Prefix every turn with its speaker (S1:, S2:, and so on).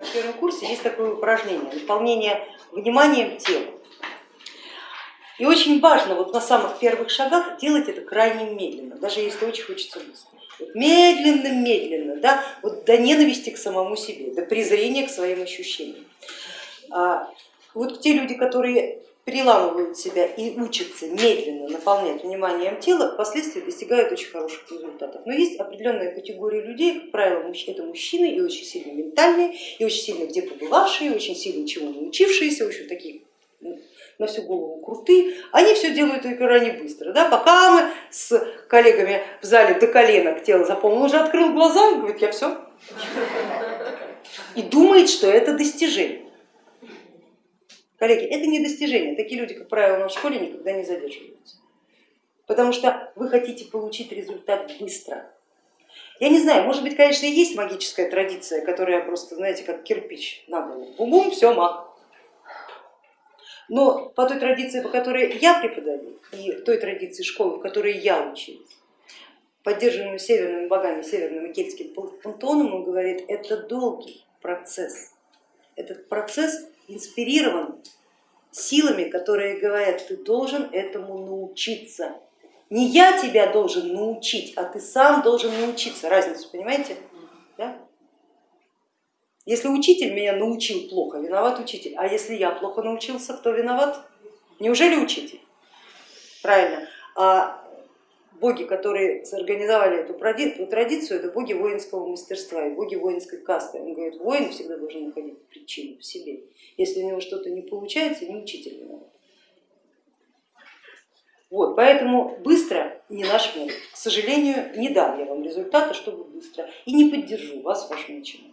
S1: На первом курсе есть такое упражнение, наполнение вниманием тела. И очень важно вот на самых первых шагах делать это крайне медленно, даже если очень хочется быстро. Медленно, медленно, да, вот до ненависти к самому себе, до презрения к своим ощущениям. А вот те люди, которые переламывают себя и учатся медленно наполнять вниманием тела, впоследствии достигают очень хороших результатов. Но есть определенная категория людей, как правило, это мужчины и очень сильно ментальные, и очень сильно где побывавшие, очень сильно чему научившиеся, в общем, такие ну, на всю голову крутые, они все делают крайне быстро. Да? Пока мы с коллегами в зале до коленок тело заполнил, он уже открыл глаза и говорит, я все. И думает, что это достижение. Коллеги, это не достижение, такие люди, как правило, в школе никогда не задерживаются, потому что вы хотите получить результат быстро. Я не знаю, может быть, конечно, и есть магическая традиция, которая просто, знаете, как кирпич на голову, бум-бум, все, маг. Но по той традиции, по которой я преподаю, и той традиции школы, в которой я училась, поддерживаемую северными богами, северным и кельтским пантеоном, он говорит, это долгий процесс. Этот процесс инспирирован силами, которые говорят, ты должен этому научиться. Не я тебя должен научить, а ты сам должен научиться. Разницу понимаете? Да? Если учитель меня научил плохо, виноват учитель. А если я плохо научился, кто виноват? Неужели учитель? Правильно. А боги, которые сорганизовали эту традицию, это боги воинского мастерства и боги воинской касты. Он говорит, воин всегда должен находить причину в себе. Если у него что-то не получается, не учитель виноват. Вот, поэтому быстро не наш метод. К сожалению, не дам я вам результата, чтобы быстро, и не поддержу вас в вашем начинании.